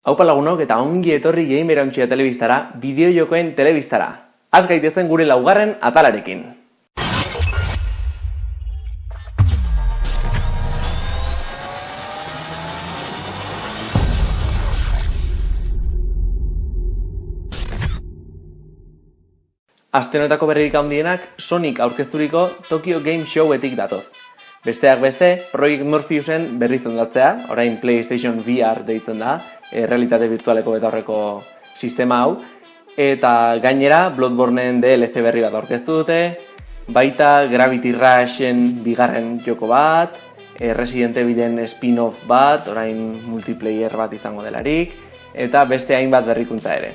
Haupa lagunok eta ongi etorri gamer hauntxia telebistara, bideojokoen telebistara. Az gaitezen gure laugarren atalarekin. Astenotako berririk handienak Sonic aurkezturiko Tokyo Game Showetik datoz. Besteak beste, Project Morpheusen berri zendatzea, orain PlayStation VR deitzen da, e, realitate virtualeko eta horreko sistema hau, eta gainera Bloodborneen DLC berri bat aurkeztu dute, baita Gravity Rushen bigarren joko bat, e, Resident Evilen spin-off bat, orain multiplayer bat izango delarik, eta beste hainbat berrikuntza ere.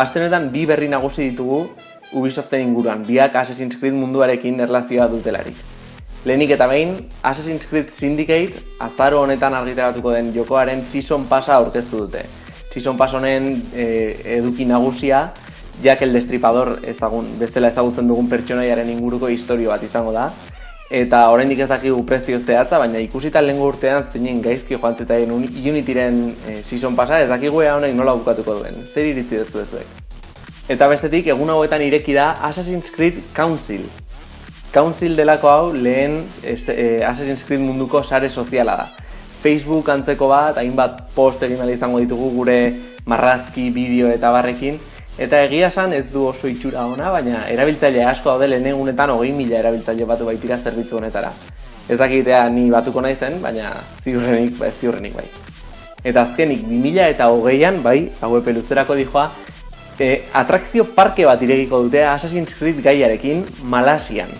Astenetan bi berri nagusi ditugu Ubisoften inguruan, biak Assassin's Creed munduarekin erlazioa dutelarik. Lehenik eta behin, Assassin's Creed Syndicate azaro honetan argitaratuko den jokoaren Season Passa aurkeztu dute. Season Pass honen e, eduki nagusia, Jack el Destripador ezagun, bestela ezagutzen dugun pertsonaiaren inguruko historio bat izango da. Eta oraindik ez dakigu prezio zehatza, baina ikusita lehengo urtean zeinen gaizki joan zetaien Unityren e, Season Passa, ez dakigu ea honek nola bukatuko duen. Zer iritzi duzu ezuek? Eta bestetik, egun hauetan ireki da Assassin's Creed Council. Council delako hau lehen e, Assassin's Creed munduko sare soziala da. Facebook antzeko bat, hainbat post egin izango ditugu gure marrazki, bideo eta barrekin. Eta egia esan ez du oso itxura ona, baina erabiltzaile asko daude lehen egunetan hogei mila erabiltzaile batu baitira zerbitzu honetara. Ez dakitea ni batuko naizen, baina ziurrenik, bai, ziurrenik bai. Eta azkenik, 2000 eta hogeian, bai, hau epeluzerako dijoa, e, atrakzio parke bat irekiko dute Assassin's Creed gaiarekin Malasian.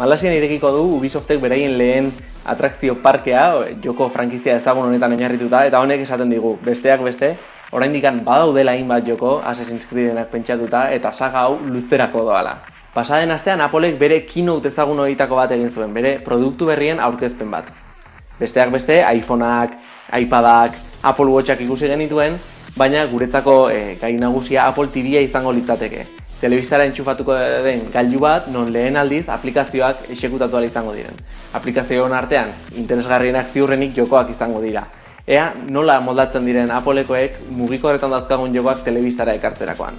Malasian irekiko du Ubisoftek beraien lehen atrakzio parkea, joko frankizia ezagun honetan oinarrituta, eta honek esaten digu, besteak beste, orain dikan badaudela hainbat joko Assassin's Creedenak pentsatuta, eta saga hau luzterako doala. Pasaden astean Apolek bere keynote ezagun horietako bat egin zuen, bere produktu berrien aurkezpen bat. Besteak beste, iPhoneak, iPadak, Apple Watchak ikusi genituen, baina guretzako e, gai nagusia Apple TV-a izango litzateke. Telebistara entxufatuko den gailu bat, non lehen aldiz aplikazioak esekutatu izango diren. Aplikazioen artean, interesgarrienak ziurrenik jokoak izango dira. Ea, nola moldatzen diren Applekoek mugiko horretan dauzkagun jokoak telebistara ekartzerakoan.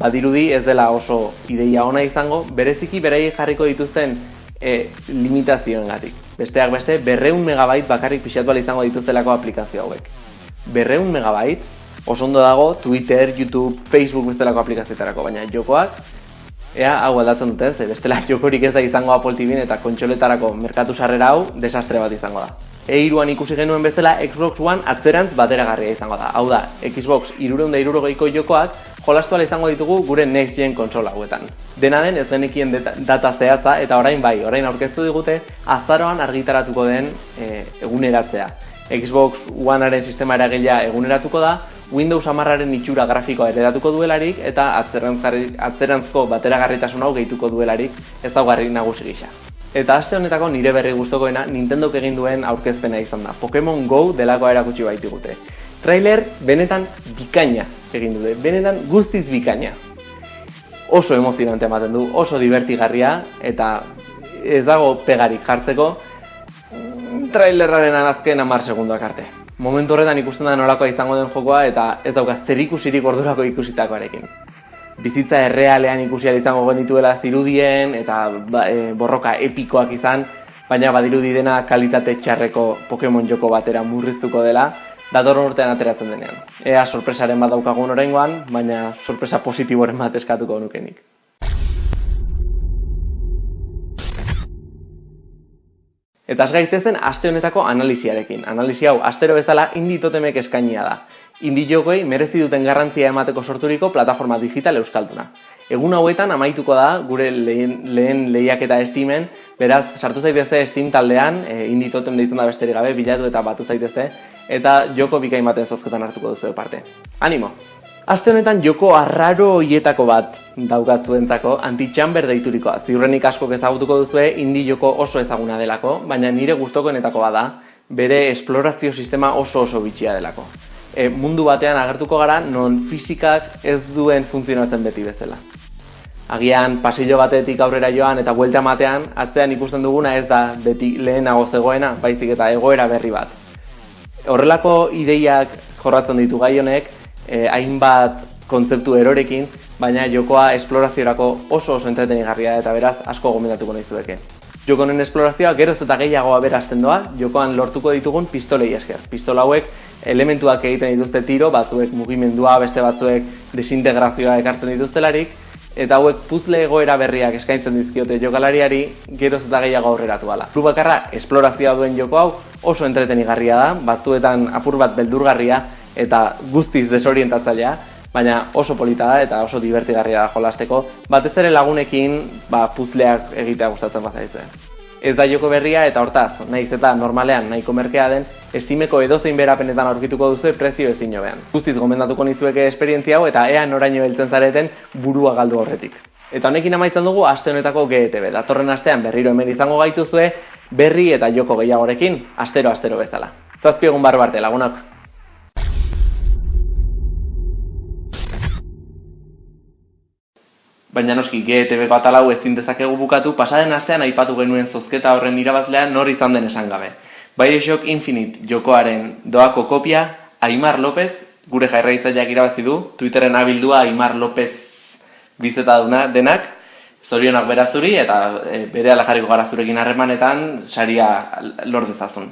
Badirudi ez dela oso ideia ona izango, bereziki berei jarriko dituzten e, limitazioen gatik. Besteak beste, berreun megabait bakarrik pixatual izango dituztelako aplikazio hauek. Berreun megabait, oso ondo dago Twitter, YouTube, Facebook bestelako aplikazioetarako, baina jokoak ea hau aldatzen duten, ze bestela jokorik ez da izango Apple TV eta kontsoletarako merkatu sarrera hau desastre bat izango da. E-iruan ikusi genuen bezala Xbox One atzerantz bateragarria izango da. Hau da, Xbox irureunda irurogeiko jokoak jolastu izango ditugu gure Next Gen konsola hauetan. Dena den ez denekien data zehatza eta orain bai, orain aurkeztu digute azaroan argitaratuko den e, eguneratzea. Xbox Onearen sistema eragilea eguneratuko da, Windows amarraren itxura grafikoa eredatuko duelarik eta atzerantzko bateragarritasun hau gehituko duelarik ez daugarri nagusi gisa. Eta aste honetako nire berri gustokoena Nintendo egin duen aurkezpena izan da. Pokemon Go delakoa erakutsi baitigute. Trailer benetan bikaina egin dute, benetan guztiz bikaina. Oso emozionante ematen du, oso divertigarria eta ez dago pegarik jartzeko trailerraren azken amar segunduak arte momentu horretan ikusten da nolakoa izango den jokoa eta ez dauka zer ikusirik ordurako ikusitakoarekin. Bizitza errealean ikusi izango genituela zirudien eta e, borroka epikoak izan, baina badirudi dena kalitate txarreko Pokemon joko batera murriztuko dela, dator urtean ateratzen denean. Ea sorpresaren bat daukagun oraingoan, baina sorpresa positiboren bat eskatuko nukenik. Eta az gaitezen aste honetako analiziarekin. Analizi hau astero bezala indi totemek eskainia da. Indi jogoi merezi duten garrantzia emateko sorturiko plataforma digital euskalduna. Egun hauetan amaituko da gure lehen, lehen lehiak eta estimen, beraz sartu zaitezte Steam taldean, e, indi totem deitzen da besterik gabe, bilatu eta batu zaitezte, eta joko bikain baten zozketan hartuko duzu parte. Animo! Aste honetan joko arraro hoietako bat daukatzuentako anti-chamber deiturikoa. Ziurrenik asko ezagutuko duzue indi joko oso ezaguna delako, baina nire gustokoenetako bada, bere esplorazio sistema oso oso bitxia delako. E, mundu batean agertuko gara non fisikak ez duen funtzionatzen beti bezala. Agian pasillo batetik aurrera joan eta buelta matean, atzean ikusten duguna ez da beti lehenago zegoena, baizik eta egoera berri bat. Horrelako ideiak jorratzen ditu gai honek, eh, hainbat kontzeptu erorekin, baina jokoa esploraziorako oso oso entretenigarria eta beraz asko gomendatuko nahi zueke. Joko honen esplorazioa geroz eta gehiago aberazten doa, jokoan lortuko ditugun pistolei esker. Pistola hauek elementuak egiten dituzte tiro, batzuek mugimendua, beste batzuek desintegrazioa ekartzen dituztelarik, eta hauek puzle egoera berriak eskaintzen dizkiote jokalariari geroz eta gehiago aurreratu ala. Klub bakarra esplorazioa duen joko hau oso entretenigarria da, batzuetan apur bat beldurgarria eta guztiz desorientatzailea, baina oso polita da eta oso divertigarria da jolasteko, batez ere lagunekin ba, puzleak egitea gustatzen bat Ez da joko berria eta hortaz, nahiz eta normalean nahiko merkea den, estimeko edozein berapenetan aurkituko duzu prezio ezin jobean. Guztiz gomendatuko nizueke esperientzia hau eta ea noraino heltzen zareten burua galdu horretik. Eta honekin amaitzen dugu aste honetako GTB. Datorren astean berriro hemen izango gaituzue berri eta joko gehiagorekin, astero-astero bezala. Zazpiegun barbarte lagunak. Baina noski GTV-ko atalau ez dezakegu bukatu, pasaden astean aipatu genuen zozketa horren irabazlea nor izan den esan gabe. Bioshock Infinite jokoaren doako kopia, Aimar López, gure jairraitzaileak irabazi du, Twitteren abildua Aimar López bizeta duna denak, zorionak berazuri eta e, bere alajariko gara zurekin harremanetan saria lor dezazun.